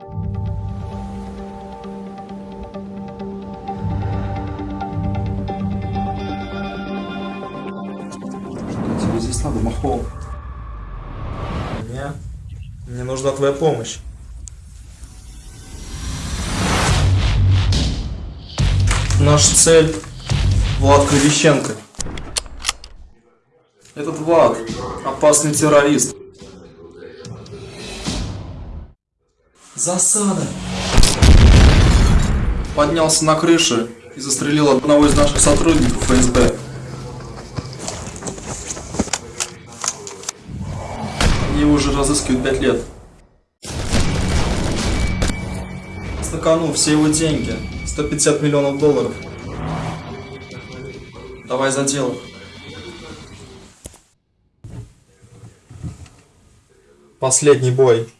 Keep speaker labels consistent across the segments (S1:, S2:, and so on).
S1: Тебе здесь надо, Махол.
S2: Мне, мне нужна твоя помощь. Наша цель Влад Кривищенко. Этот Влад опасный террорист. Засада. Поднялся на крышу и застрелил одного из наших сотрудников ФСБ. Его уже разыскивают пять лет. На все его деньги. 150 миллионов долларов. Давай за дело. Последний бой.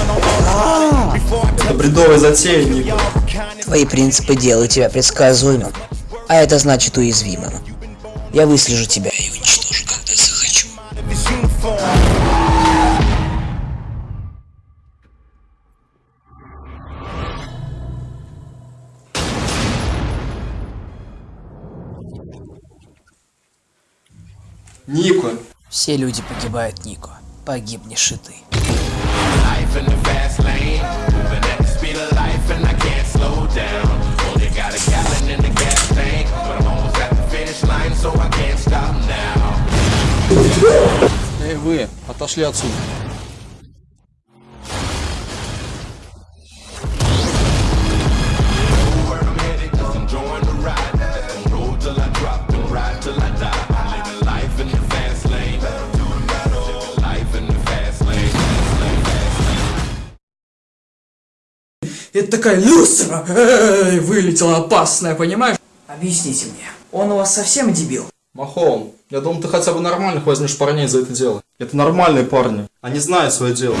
S3: On autopilot. Before I
S2: Это бредовая затея, Ник.
S4: Твои принципы делают тебя предсказуемым, а это значит уязвимым. Я выслежу тебя и уничтожу,
S5: the finish line, so I can't stop now.
S2: Эй, вы, отошли отсюда.
S6: Это такая люстра! Эй, вылетела опасная, понимаешь?
S4: Объясните мне, он у вас совсем дебил?
S2: Махон, я думал, ты хотя бы нормальных возьмешь парней за это дело. Это нормальные парни. Они знают свое дело.